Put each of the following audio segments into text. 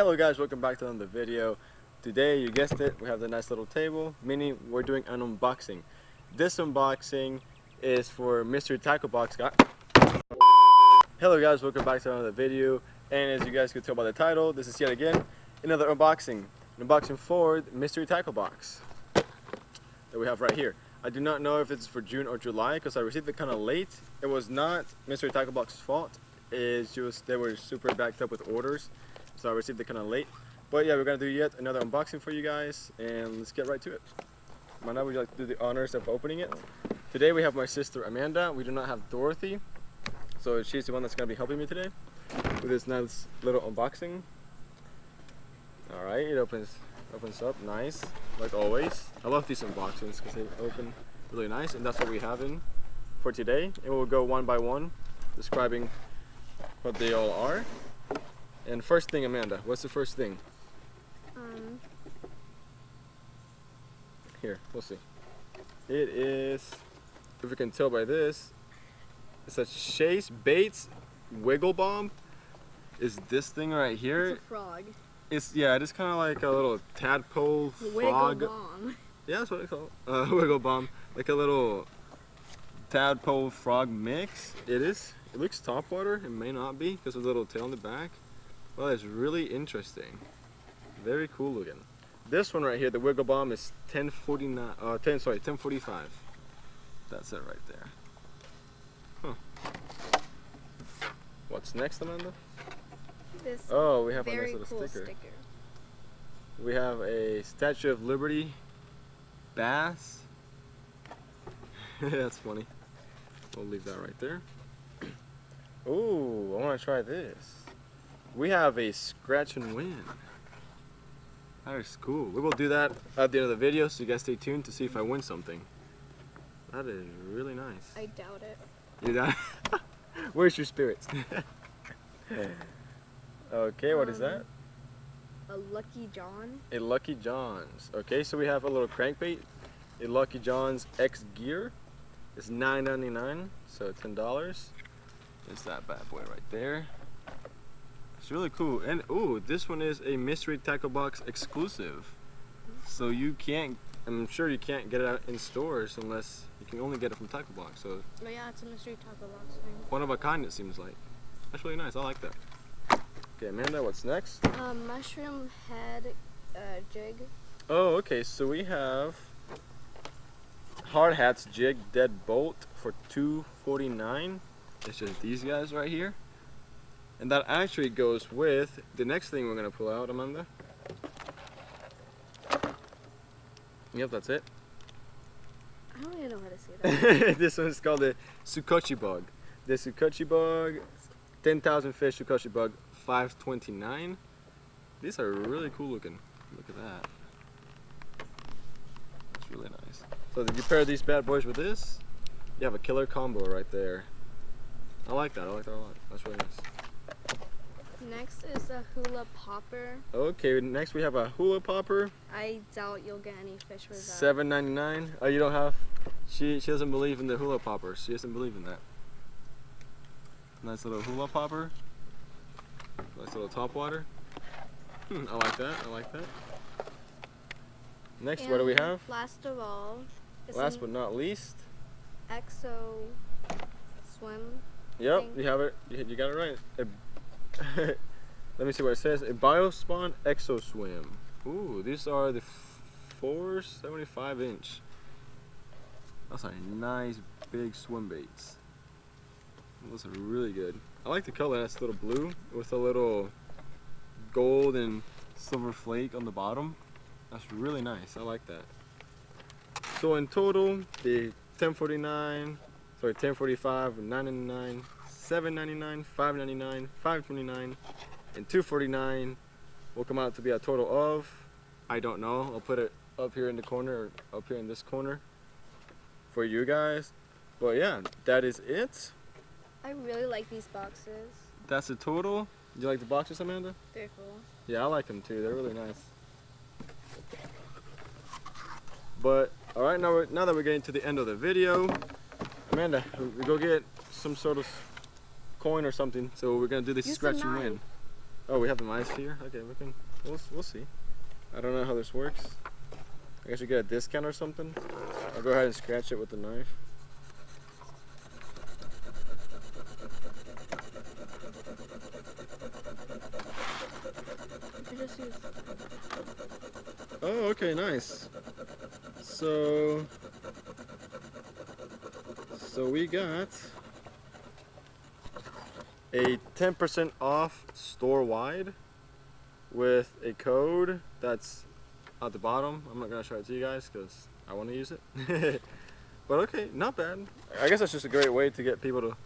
Hello guys, welcome back to another video. Today, you guessed it, we have the nice little table, meaning we're doing an unboxing. This unboxing is for Mystery Tackle Box guy. Hello guys, welcome back to another video. And as you guys can tell by the title, this is yet again another unboxing. An unboxing for Mystery Tackle Box that we have right here. I do not know if it's for June or July because I received it kind of late. It was not Mystery Tackle Box's fault. It's just they were super backed up with orders so I received it kind of late. But yeah, we're gonna do yet another unboxing for you guys, and let's get right to it. Amanda, would you like to do the honors of opening it? Today we have my sister Amanda. We do not have Dorothy, so she's the one that's gonna be helping me today with this nice little unboxing. All right, it opens opens up nice, like always. I love these unboxings because they open really nice, and that's what we have in for today. And we'll go one by one, describing what they all are. And first thing, Amanda, what's the first thing? Um, Here, we'll see. It is, if you can tell by this, it's a Chasebaits Wiggle Bomb. Is this thing right here? it's a frog. It's yeah, it is kind of like a little tadpole frog. Wiggle bomb. Yeah, that's what it's called. Uh, wiggle bomb, like a little tadpole frog mix. It is. It looks topwater. It may not be because of the little tail in the back. Well, it's really interesting. Very cool looking. This one right here, the wiggle bomb, is 1049. Uh, 10 sorry, 1045. That's it right there. Huh. What's next, Amanda? This Oh, we have a nice little cool sticker. sticker. We have a Statue of Liberty bass. That's funny. We'll leave that right there. Ooh, I want to try this. We have a scratch and win. That is cool. We will do that at the end of the video, so you guys stay tuned to see if I win something. That is really nice. I doubt it. You done? Where's your spirits? okay, what is Um, that? A Lucky John. A Lucky John's. Okay, so we have a little crankbait. A Lucky John's X Gear. It's $9.99, so $10. There's that bad boy right there. It's really cool. And oh, this one is a Mystery Tackle Box exclusive. So you can't, I'm sure you can't get it out in stores unless you can only get it from Tackle Box. So But yeah, it's a Mystery Tackle Box thing. one of a kind it seems like. That's really nice, I like that. Okay, Amanda, what's next? Um, mushroom head uh, jig. Oh, okay. So we have Hard Hats Jig Dead Bolt for two forty nine. It's just these guys right here, and that actually goes with the next thing we're gonna pull out, Amanda. Yep, that's it. I don't even know how to say that. this one's called the Sukochi Bug. The Sukochi Bug, 10,000 fish Sukochi Bug, 529. These are really cool looking. Look at that. It's really nice. So did you pair these bad boys with this? You have a killer combo right there. I like that. I like that a lot. That's really nice. Next is a hula popper. Okay, next we have a hula popper, I doubt you'll get any fish with that. seven ninety nine. Oh, you don't have? She she doesn't believe in the hula poppers. She doesn't believe in that. Nice little hula popper. Nice little top water. Hmm, I like that. I like that. Next, what do we have? Last of all, Last but not least. exo swim. Yep, thing. you have it. You, you got it right. A- let me see what it says. A Biospawn Exo Swim. Ooh, these are the 475 inch. That's a nice big swim baits. Those are really good. I like the color. That's a little blue with a little gold and silver flake on the bottom. That's really nice. I like that. So in total, the 1049, sorry, 1045, 999, 799, 599, 529, and 249 will come out to be a total of, I don't know. I'll put it up here in the corner or up here in this corner for you guys. But yeah, that is it. I really like these boxes. That's the total. You like the boxes, Amanda? Very cool. Yeah, I like them too. They're really nice. But all right, now we're, now that we're getting to the end of the video, Amanda, we go get some sort of coin or something. So we're gonna do this Use scratch and win. Oh, we have the mice here. Okay, we can. We'll we'll see. I don't know how this works. I guess we get a discount or something. I'll go ahead and scratch it with the knife. I just use Oh, okay, nice. So, so we got a 10% off store wide with a code that's at the bottom. I'm not gonna show it to you guys because I want to use it. but okay, not bad. I guess that's just a great way to get people to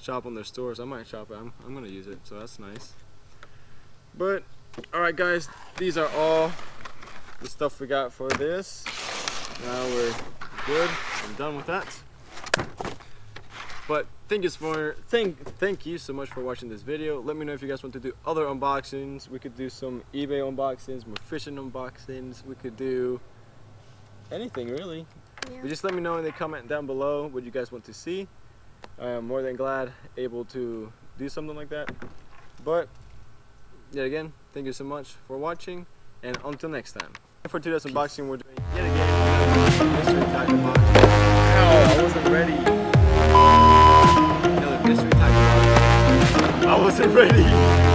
shop on their stores. I might shop it. I'm, I'm gonna use it, so that's nice. But all right, guys, these are all the stuff we got for this. Now we're good. I'm done with that. But thank you for thank thank you so much for watching this video. Let me know if you guys want to do other unboxings. We could do some eBay unboxings, more fishing unboxings. We could do anything really. yeah. But just let me know in the comment down below what you guys want to see. I am more than glad able to do something like that. But yet again, thank you so much for watching and until next time. For today's unboxing, we're doing yet again Another mystery tackle box. I wasn't ready.